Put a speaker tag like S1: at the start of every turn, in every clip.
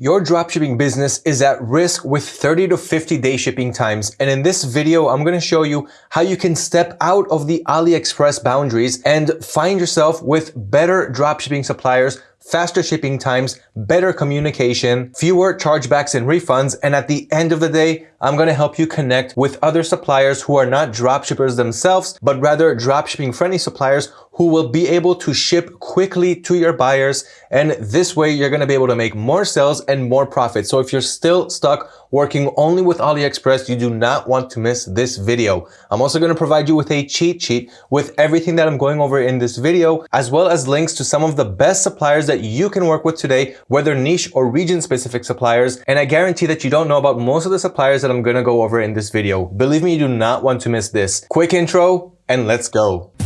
S1: Your dropshipping business is at risk with 30 to 50 day shipping times. And in this video, I'm going to show you how you can step out of the AliExpress boundaries and find yourself with better dropshipping suppliers faster shipping times, better communication, fewer chargebacks and refunds, and at the end of the day, I'm going to help you connect with other suppliers who are not dropshippers themselves, but rather dropshipping friendly suppliers who will be able to ship quickly to your buyers. And this way you're going to be able to make more sales and more profit. So if you're still stuck working only with AliExpress, you do not want to miss this video. I'm also going to provide you with a cheat sheet with everything that I'm going over in this video, as well as links to some of the best suppliers that you can work with today, whether niche or region specific suppliers. And I guarantee that you don't know about most of the suppliers that I'm going to go over in this video. Believe me, you do not want to miss this. Quick intro and let's go.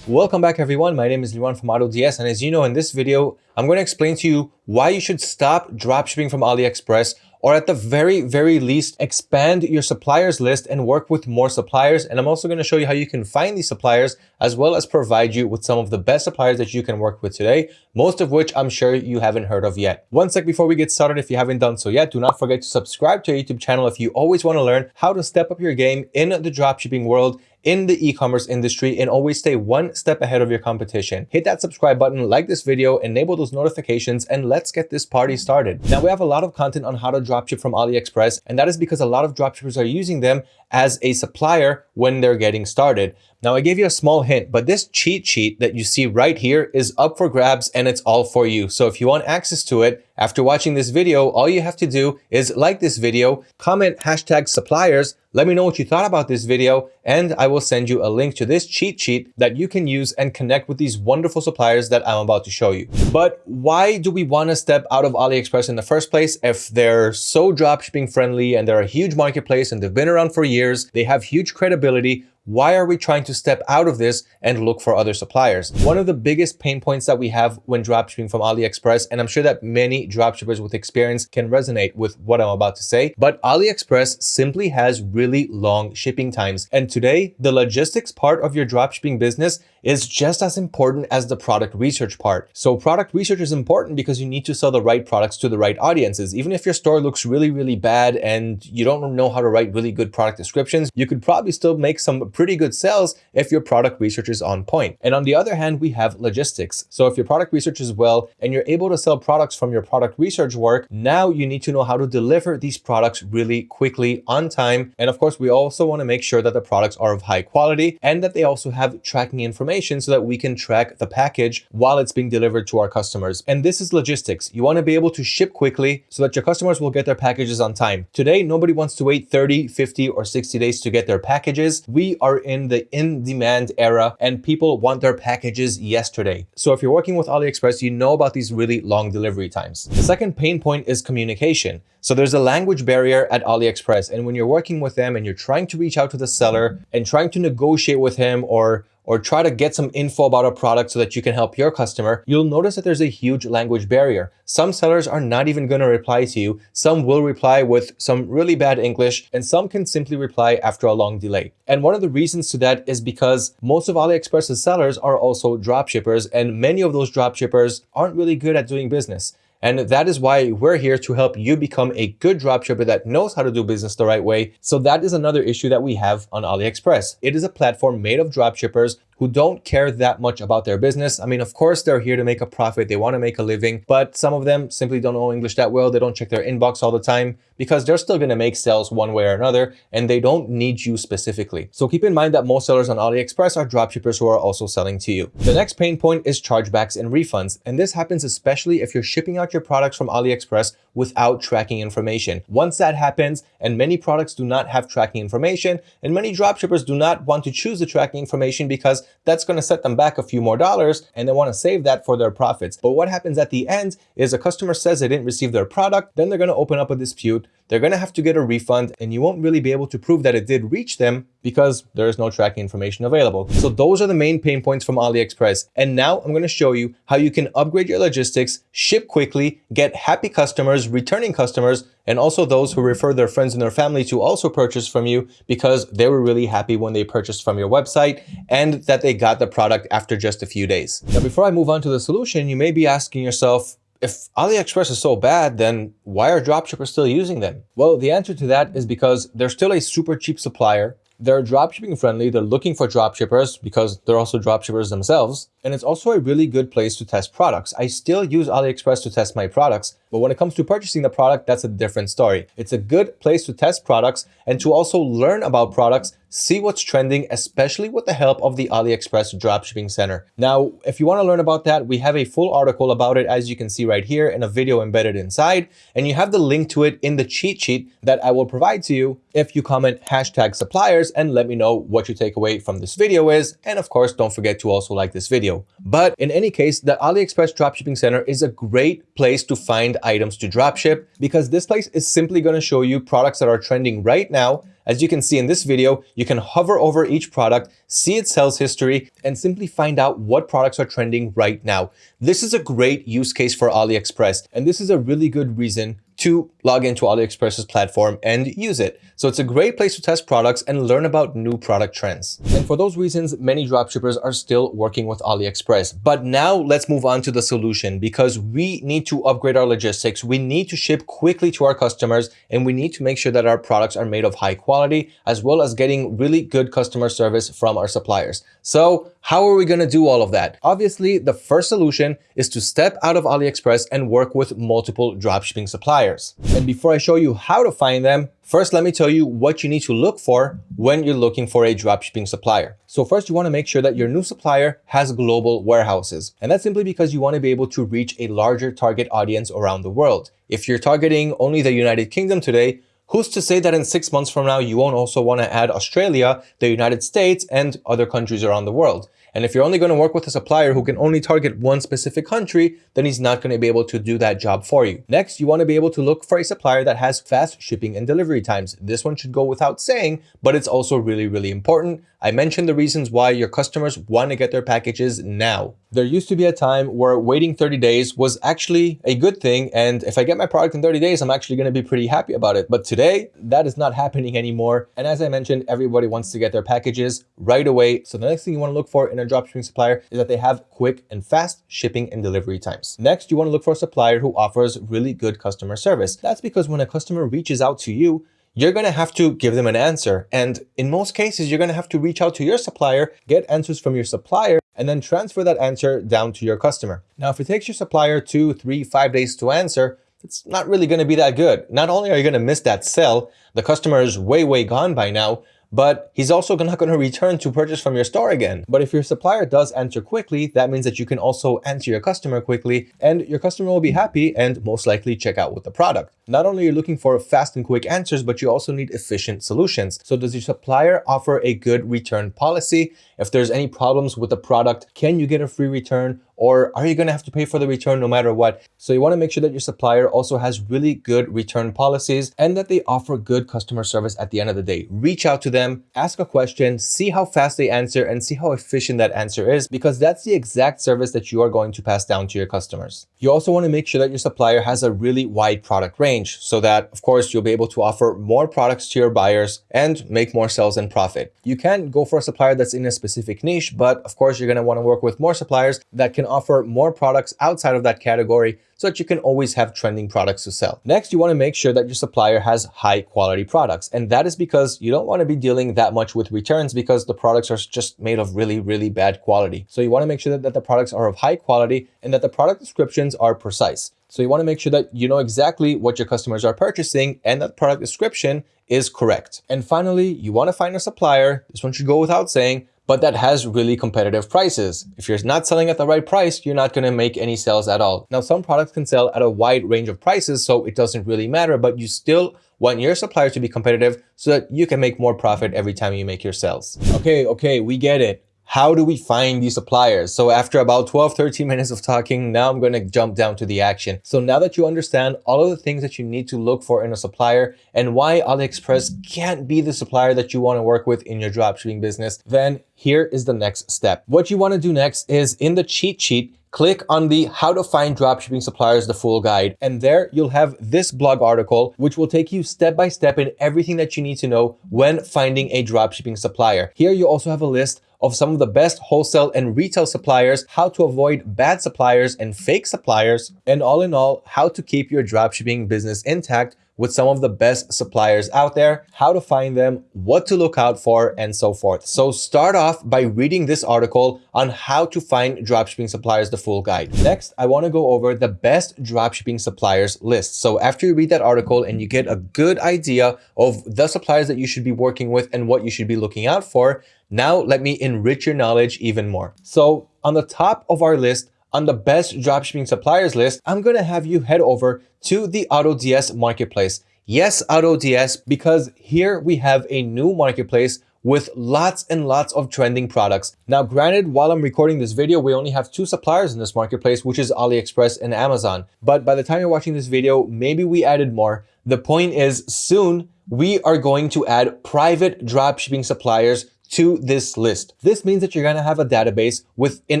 S1: Welcome back everyone, my name is Liwan from AutoDS and as you know in this video, I'm going to explain to you why you should stop dropshipping from AliExpress or at the very, very least, expand your suppliers list and work with more suppliers. And I'm also going to show you how you can find these suppliers as well as provide you with some of the best suppliers that you can work with today, most of which I'm sure you haven't heard of yet. One sec before we get started, if you haven't done so yet, do not forget to subscribe to our YouTube channel if you always want to learn how to step up your game in the dropshipping world in the e-commerce industry and always stay one step ahead of your competition. Hit that subscribe button, like this video, enable those notifications, and let's get this party started. Now we have a lot of content on how to dropship from AliExpress, and that is because a lot of dropshippers are using them as a supplier when they're getting started. Now I gave you a small hint, but this cheat sheet that you see right here is up for grabs and it's all for you. So if you want access to it, after watching this video, all you have to do is like this video, comment hashtag suppliers, let me know what you thought about this video, and I will send you a link to this cheat sheet that you can use and connect with these wonderful suppliers that I'm about to show you. But why do we want to step out of AliExpress in the first place if they're so dropshipping friendly and they're a huge marketplace and they've been around for years, they have huge credibility, why are we trying to step out of this and look for other suppliers? One of the biggest pain points that we have when dropshipping from AliExpress, and I'm sure that many dropshippers with experience can resonate with what I'm about to say, but AliExpress simply has really long shipping times. And today, the logistics part of your dropshipping business is just as important as the product research part. So product research is important because you need to sell the right products to the right audiences. Even if your store looks really, really bad and you don't know how to write really good product descriptions, you could probably still make some pretty good sales if your product research is on point. And on the other hand, we have logistics. So if your product research is well and you're able to sell products from your product research work, now you need to know how to deliver these products really quickly on time. And of course, we also want to make sure that the products are of high quality and that they also have tracking information so that we can track the package while it's being delivered to our customers. And this is logistics. You want to be able to ship quickly so that your customers will get their packages on time. Today, nobody wants to wait 30, 50, or 60 days to get their packages. We are in the in-demand era and people want their packages yesterday. So if you're working with AliExpress, you know about these really long delivery times. The second pain point is communication. So there's a language barrier at AliExpress. And when you're working with them and you're trying to reach out to the seller and trying to negotiate with him or or try to get some info about a product so that you can help your customer, you'll notice that there's a huge language barrier. Some sellers are not even going to reply to you. Some will reply with some really bad English and some can simply reply after a long delay. And one of the reasons to that is because most of AliExpress's sellers are also dropshippers and many of those dropshippers aren't really good at doing business. And that is why we're here to help you become a good dropshipper that knows how to do business the right way. So that is another issue that we have on AliExpress. It is a platform made of dropshippers who don't care that much about their business. I mean, of course, they're here to make a profit. They want to make a living, but some of them simply don't know English that well. They don't check their inbox all the time because they're still going to make sales one way or another, and they don't need you specifically. So keep in mind that most sellers on AliExpress are dropshippers who are also selling to you. The next pain point is chargebacks and refunds. And this happens especially if you're shipping out your products from AliExpress without tracking information. Once that happens, and many products do not have tracking information, and many dropshippers do not want to choose the tracking information because that's going to set them back a few more dollars and they want to save that for their profits. But what happens at the end is a customer says they didn't receive their product, then they're going to open up a dispute. They're going to have to get a refund and you won't really be able to prove that it did reach them because there is no tracking information available. So those are the main pain points from AliExpress. And now I'm going to show you how you can upgrade your logistics, ship quickly, get happy customers, returning customers, and also those who refer their friends and their family to also purchase from you because they were really happy when they purchased from your website and that they got the product after just a few days. Now, before I move on to the solution, you may be asking yourself, if AliExpress is so bad, then why are dropshippers still using them? Well, the answer to that is because they're still a super cheap supplier. They're dropshipping friendly. They're looking for dropshippers because they're also dropshippers themselves. And it's also a really good place to test products. I still use AliExpress to test my products, but when it comes to purchasing the product, that's a different story. It's a good place to test products and to also learn about products see what's trending, especially with the help of the AliExpress Dropshipping Center. Now, if you want to learn about that, we have a full article about it, as you can see right here, and a video embedded inside, and you have the link to it in the cheat sheet that I will provide to you if you comment hashtag suppliers and let me know what your takeaway from this video is. And of course, don't forget to also like this video. But in any case, the AliExpress Dropshipping Center is a great place to find items to dropship because this place is simply going to show you products that are trending right now as you can see in this video, you can hover over each product, see its sales history, and simply find out what products are trending right now. This is a great use case for AliExpress, and this is a really good reason to log into AliExpress's platform and use it. So it's a great place to test products and learn about new product trends. And for those reasons, many dropshippers are still working with AliExpress. But now let's move on to the solution because we need to upgrade our logistics. We need to ship quickly to our customers and we need to make sure that our products are made of high quality as well as getting really good customer service from our suppliers. So how are we going to do all of that? Obviously, the first solution is to step out of AliExpress and work with multiple dropshipping suppliers. And before I show you how to find them, first let me tell you what you need to look for when you're looking for a dropshipping supplier. So first you want to make sure that your new supplier has global warehouses. And that's simply because you want to be able to reach a larger target audience around the world. If you're targeting only the United Kingdom today, Who's to say that in six months from now, you won't also want to add Australia, the United States, and other countries around the world? And if you're only going to work with a supplier who can only target one specific country, then he's not going to be able to do that job for you. Next, you want to be able to look for a supplier that has fast shipping and delivery times. This one should go without saying, but it's also really, really important. I mentioned the reasons why your customers want to get their packages now. There used to be a time where waiting 30 days was actually a good thing. And if I get my product in 30 days, I'm actually going to be pretty happy about it. But today, that is not happening anymore. And as I mentioned, everybody wants to get their packages right away. So the next thing you want to look for in a dropshipping supplier is that they have quick and fast shipping and delivery times. Next, you want to look for a supplier who offers really good customer service. That's because when a customer reaches out to you, you're going to have to give them an answer. And in most cases, you're going to have to reach out to your supplier, get answers from your supplier, and then transfer that answer down to your customer. Now, if it takes your supplier two, three, five days to answer, it's not really going to be that good. Not only are you going to miss that sell, the customer is way, way gone by now, but he's also not going to return to purchase from your store again. But if your supplier does answer quickly, that means that you can also answer your customer quickly and your customer will be happy and most likely check out with the product. Not only are you looking for fast and quick answers, but you also need efficient solutions. So does your supplier offer a good return policy? If there's any problems with the product, can you get a free return? Or are you going to have to pay for the return no matter what? So you want to make sure that your supplier also has really good return policies and that they offer good customer service at the end of the day. Reach out to them, ask a question, see how fast they answer and see how efficient that answer is because that's the exact service that you are going to pass down to your customers. You also want to make sure that your supplier has a really wide product range so that, of course, you'll be able to offer more products to your buyers and make more sales and profit. You can go for a supplier that's in a specific niche, but of course, you're going to want to work with more suppliers that can offer more products outside of that category so that you can always have trending products to sell. Next, you want to make sure that your supplier has high quality products. And that is because you don't want to be dealing that much with returns because the products are just made of really, really bad quality. So you want to make sure that, that the products are of high quality and that the product descriptions are precise. So you want to make sure that you know exactly what your customers are purchasing and that product description is correct. And finally, you want to find a supplier, this one should go without saying, but that has really competitive prices. If you're not selling at the right price, you're not going to make any sales at all. Now, some products can sell at a wide range of prices, so it doesn't really matter, but you still want your suppliers to be competitive so that you can make more profit every time you make your sales. Okay, okay, we get it. How do we find these suppliers? So after about 12, 13 minutes of talking, now I'm going to jump down to the action. So now that you understand all of the things that you need to look for in a supplier and why AliExpress can't be the supplier that you want to work with in your dropshipping business, then here is the next step. What you want to do next is in the cheat sheet, click on the how to find dropshipping suppliers, the full guide. And there you'll have this blog article, which will take you step by step in everything that you need to know when finding a dropshipping supplier. Here you also have a list of some of the best wholesale and retail suppliers, how to avoid bad suppliers and fake suppliers, and all in all, how to keep your dropshipping business intact with some of the best suppliers out there, how to find them, what to look out for, and so forth. So start off by reading this article on how to find dropshipping suppliers, the full guide. Next, I wanna go over the best dropshipping suppliers list. So after you read that article and you get a good idea of the suppliers that you should be working with and what you should be looking out for, now let me enrich your knowledge even more. So on the top of our list, on the best dropshipping suppliers list, I'm going to have you head over to the AutoDS marketplace. Yes, AutoDS, because here we have a new marketplace with lots and lots of trending products. Now, granted, while I'm recording this video, we only have two suppliers in this marketplace, which is AliExpress and Amazon. But by the time you're watching this video, maybe we added more. The point is soon we are going to add private dropshipping suppliers to this list. This means that you're going to have a database within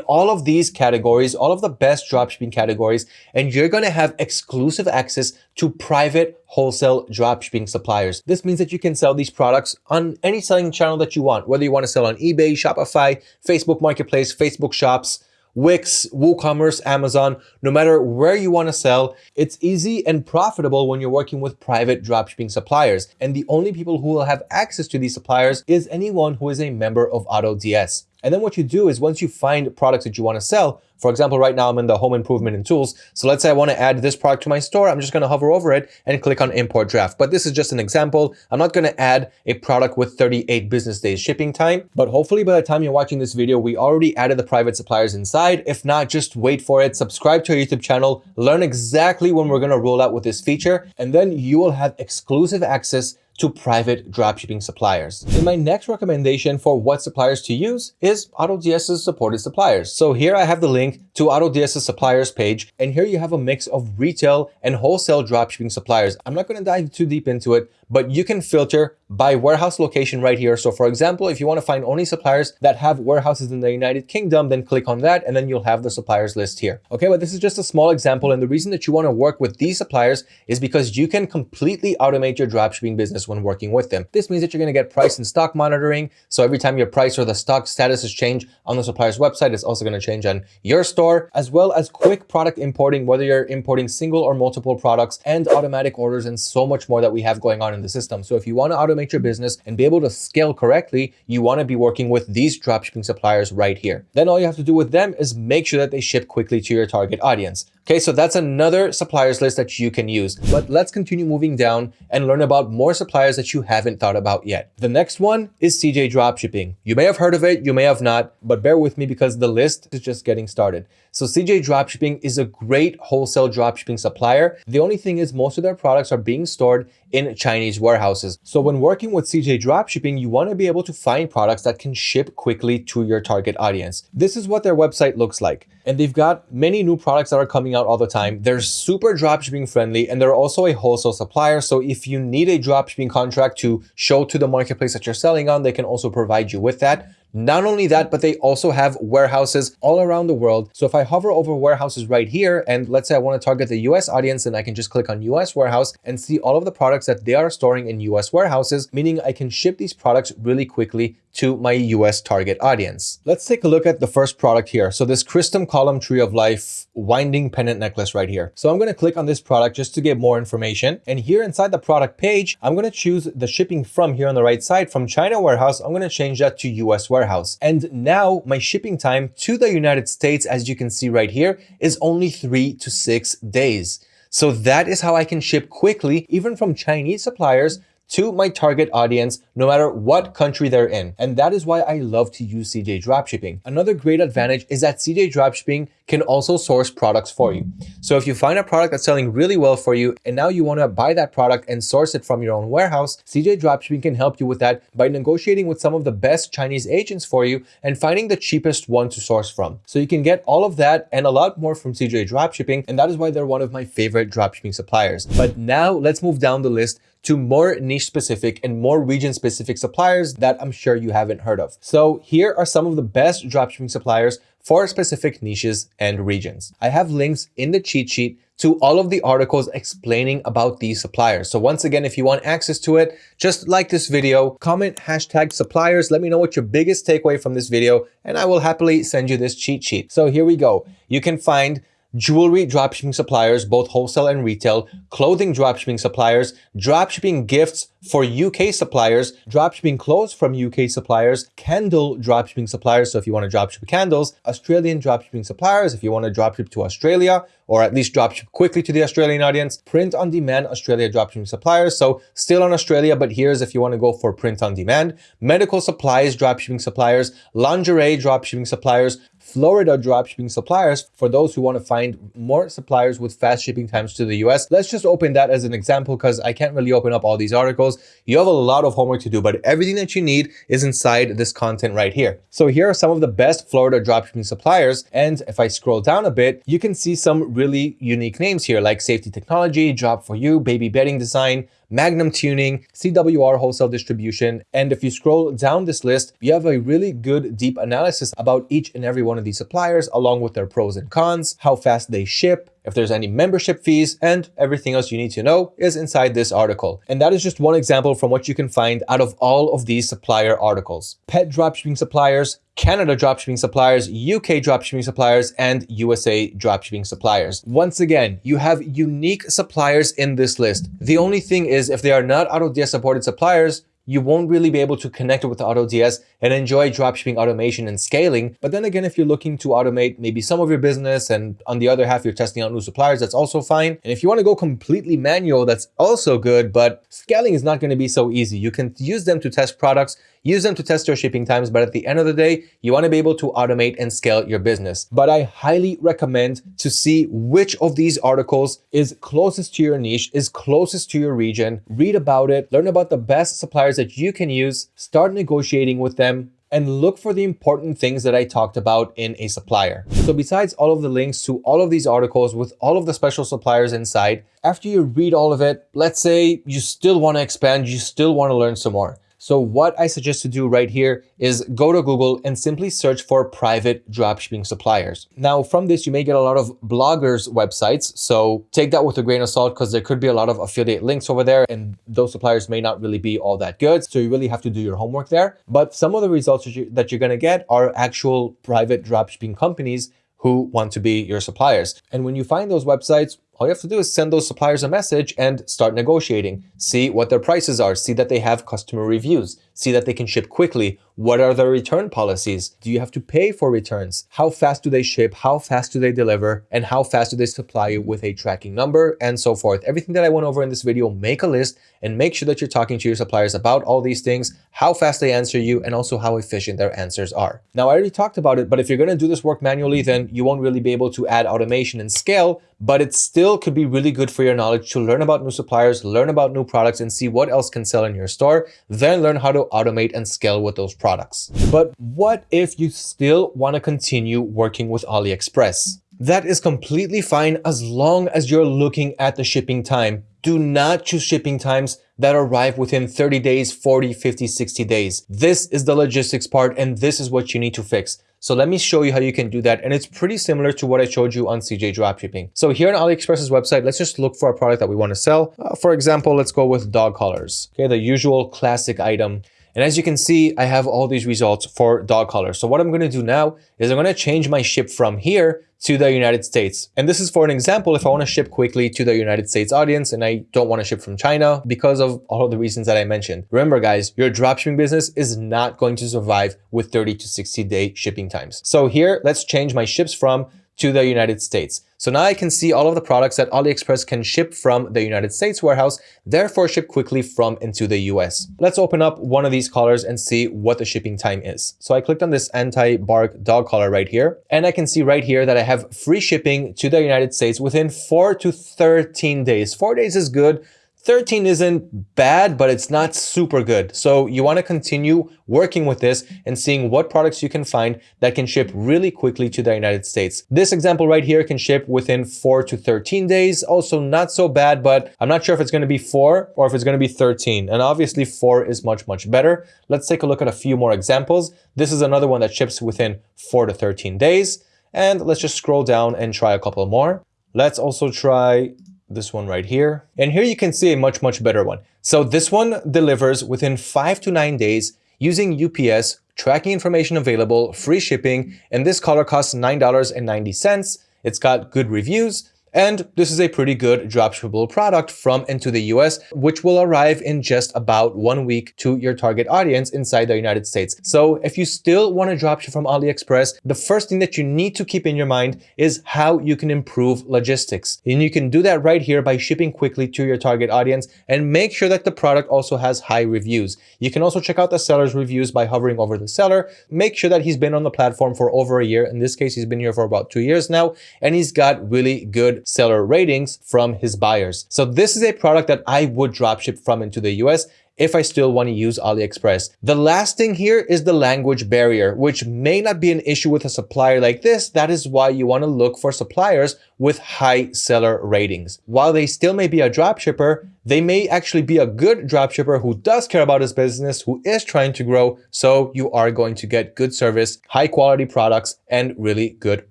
S1: all of these categories, all of the best dropshipping categories, and you're going to have exclusive access to private wholesale dropshipping suppliers. This means that you can sell these products on any selling channel that you want, whether you want to sell on eBay, Shopify, Facebook Marketplace, Facebook Shops, Wix, WooCommerce, Amazon, no matter where you want to sell, it's easy and profitable when you're working with private dropshipping suppliers. And the only people who will have access to these suppliers is anyone who is a member of AutoDS. And then what you do is once you find products that you want to sell, for example, right now I'm in the home improvement and tools. So let's say I want to add this product to my store. I'm just going to hover over it and click on import draft. But this is just an example. I'm not going to add a product with 38 business days shipping time. But hopefully by the time you're watching this video, we already added the private suppliers inside. If not, just wait for it. Subscribe to our YouTube channel. Learn exactly when we're going to roll out with this feature. And then you will have exclusive access to private dropshipping suppliers. And my next recommendation for what suppliers to use is AutoDS's supported suppliers. So here I have the link to AutoDS's suppliers page, and here you have a mix of retail and wholesale dropshipping suppliers. I'm not going to dive too deep into it, but you can filter by warehouse location right here. So for example, if you want to find only suppliers that have warehouses in the United Kingdom, then click on that and then you'll have the suppliers list here. Okay, but this is just a small example. And the reason that you want to work with these suppliers is because you can completely automate your dropshipping business when working with them. This means that you're going to get price and stock monitoring. So every time your price or the stock status is changed on the supplier's website, it's also going to change on your store, as well as quick product importing, whether you're importing single or multiple products and automatic orders and so much more that we have going on in the system. So if you want to automate your business and be able to scale correctly, you want to be working with these dropshipping suppliers right here. Then all you have to do with them is make sure that they ship quickly to your target audience. Okay, so that's another suppliers list that you can use. But let's continue moving down and learn about more suppliers that you haven't thought about yet. The next one is CJ Dropshipping. You may have heard of it, you may have not, but bear with me because the list is just getting started. So CJ Dropshipping is a great wholesale dropshipping supplier. The only thing is most of their products are being stored in Chinese warehouses. So when working with CJ Dropshipping, you want to be able to find products that can ship quickly to your target audience. This is what their website looks like. And they've got many new products that are coming out all the time. They're super dropshipping friendly and they're also a wholesale supplier. So if you need a dropshipping contract to show to the marketplace that you're selling on, they can also provide you with that. Not only that, but they also have warehouses all around the world. So if I hover over warehouses right here, and let's say I want to target the US audience, then I can just click on US warehouse and see all of the products that they are storing in US warehouses, meaning I can ship these products really quickly to my US target audience. Let's take a look at the first product here. So this Christum Column Tree of Life winding pendant necklace right here. So I'm going to click on this product just to get more information. And here inside the product page, I'm going to choose the shipping from here on the right side from China warehouse. I'm going to change that to US warehouse. And now my shipping time to the United States, as you can see right here, is only three to six days. So that is how I can ship quickly, even from Chinese suppliers to my target audience, no matter what country they're in. And that is why I love to use CJ Dropshipping. Another great advantage is that CJ Dropshipping can also source products for you. So if you find a product that's selling really well for you and now you want to buy that product and source it from your own warehouse, CJ Dropshipping can help you with that by negotiating with some of the best Chinese agents for you and finding the cheapest one to source from. So you can get all of that and a lot more from CJ Dropshipping and that is why they're one of my favorite dropshipping suppliers. But now let's move down the list to more niche specific and more region specific suppliers that I'm sure you haven't heard of. So here are some of the best dropshipping suppliers for specific niches and regions. I have links in the cheat sheet to all of the articles explaining about these suppliers. So once again, if you want access to it, just like this video, comment hashtag suppliers. Let me know what your biggest takeaway from this video, and I will happily send you this cheat sheet. So here we go. You can find jewelry dropshipping suppliers, both wholesale and retail, clothing dropshipping suppliers, dropshipping gifts for UK suppliers, dropshipping clothes from UK suppliers, candle dropshipping suppliers, so if you want to dropship candles, Australian dropshipping suppliers, if you want to dropship to Australia, or at least dropship quickly to the Australian audience, print on demand Australia dropshipping suppliers, so still on Australia, but here's if you want to go for print on demand, medical supplies dropshipping suppliers, lingerie dropshipping suppliers, Florida dropshipping suppliers for those who want to find more suppliers with fast shipping times to the US. Let's just open that as an example because I can't really open up all these articles. You have a lot of homework to do, but everything that you need is inside this content right here. So here are some of the best Florida dropshipping suppliers. And if I scroll down a bit, you can see some really unique names here like Safety Technology, Job for You, Baby Bedding Design, Magnum Tuning, CWR Wholesale Distribution. And if you scroll down this list, you have a really good deep analysis about each and every one of these suppliers, along with their pros and cons, how fast they ship, if there's any membership fees, and everything else you need to know is inside this article. And that is just one example from what you can find out of all of these supplier articles. Pet dropshipping suppliers, Canada dropshipping suppliers, UK dropshipping suppliers, and USA dropshipping suppliers. Once again, you have unique suppliers in this list. The only thing is if they are not AutoDS supported suppliers, you won't really be able to connect with AutoDS and enjoy dropshipping automation and scaling. But then again, if you're looking to automate maybe some of your business and on the other half, you're testing out new suppliers, that's also fine. And if you want to go completely manual, that's also good, but scaling is not going to be so easy. You can use them to test products Use them to test your shipping times, but at the end of the day, you want to be able to automate and scale your business. But I highly recommend to see which of these articles is closest to your niche, is closest to your region, read about it, learn about the best suppliers that you can use, start negotiating with them, and look for the important things that I talked about in a supplier. So besides all of the links to all of these articles with all of the special suppliers inside, after you read all of it, let's say you still want to expand, you still want to learn some more. So what I suggest to do right here is go to Google and simply search for private dropshipping suppliers. Now from this, you may get a lot of bloggers websites. So take that with a grain of salt because there could be a lot of affiliate links over there and those suppliers may not really be all that good. So you really have to do your homework there. But some of the results that, you, that you're going to get are actual private dropshipping companies who want to be your suppliers. And when you find those websites, all you have to do is send those suppliers a message and start negotiating. See what their prices are. See that they have customer reviews. See that they can ship quickly. What are their return policies? Do you have to pay for returns? How fast do they ship? How fast do they deliver? And how fast do they supply you with a tracking number and so forth? Everything that I went over in this video, make a list and make sure that you're talking to your suppliers about all these things, how fast they answer you, and also how efficient their answers are. Now, I already talked about it, but if you're going to do this work manually, then you won't really be able to add automation and scale, but it still could be really good for your knowledge to learn about new suppliers, learn about new products, and see what else can sell in your store, then learn how to automate and scale with those products. But what if you still want to continue working with AliExpress? That is completely fine as long as you're looking at the shipping time. Do not choose shipping times that arrive within 30 days, 40, 50, 60 days. This is the logistics part and this is what you need to fix. So let me show you how you can do that. And it's pretty similar to what I showed you on CJ Dropshipping. So here on AliExpress's website, let's just look for a product that we want to sell. Uh, for example, let's go with dog collars. Okay, the usual classic item. And as you can see, I have all these results for dog collars. So what I'm going to do now is I'm going to change my ship from here to the United States. And this is for an example, if I want to ship quickly to the United States audience and I don't want to ship from China because of all of the reasons that I mentioned. Remember guys, your dropshipping business is not going to survive with 30 to 60 day shipping times. So here, let's change my ships from to the United States. So now I can see all of the products that AliExpress can ship from the United States warehouse, therefore ship quickly from into the US. Let's open up one of these collars and see what the shipping time is. So I clicked on this anti-bark dog collar right here, and I can see right here that I have free shipping to the United States within 4 to 13 days. 4 days is good. 13 isn't bad, but it's not super good. So you want to continue working with this and seeing what products you can find that can ship really quickly to the United States. This example right here can ship within 4 to 13 days. Also not so bad, but I'm not sure if it's going to be 4 or if it's going to be 13. And obviously 4 is much, much better. Let's take a look at a few more examples. This is another one that ships within 4 to 13 days. And let's just scroll down and try a couple more. Let's also try this one right here. And here you can see a much, much better one. So this one delivers within five to nine days using UPS, tracking information available, free shipping, and this collar costs $9.90. It's got good reviews, and this is a pretty good dropshippable product from into the US, which will arrive in just about one week to your target audience inside the United States. So if you still want to dropship from AliExpress, the first thing that you need to keep in your mind is how you can improve logistics. And you can do that right here by shipping quickly to your target audience and make sure that the product also has high reviews. You can also check out the seller's reviews by hovering over the seller. Make sure that he's been on the platform for over a year. In this case, he's been here for about two years now, and he's got really good seller ratings from his buyers. So this is a product that I would dropship from into the US if I still want to use AliExpress. The last thing here is the language barrier, which may not be an issue with a supplier like this. That is why you want to look for suppliers with high seller ratings. While they still may be a dropshipper, they may actually be a good dropshipper who does care about his business, who is trying to grow. So you are going to get good service, high quality products, and really good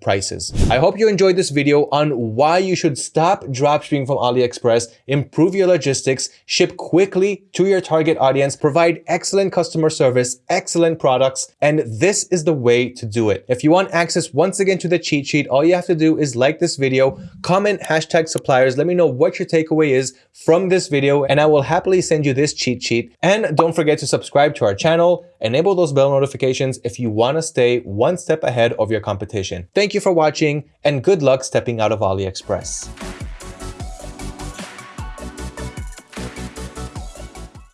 S1: prices. I hope you enjoyed this video on why you should stop dropshipping from AliExpress, improve your logistics, ship quickly to your target audience, provide excellent customer service, excellent products, and this is the way to do it. If you want access once again to the cheat sheet, all you have to do is like this video comment hashtag suppliers, let me know what your takeaway is from this video and I will happily send you this cheat sheet. And don't forget to subscribe to our channel, enable those bell notifications if you want to stay one step ahead of your competition. Thank you for watching and good luck stepping out of AliExpress.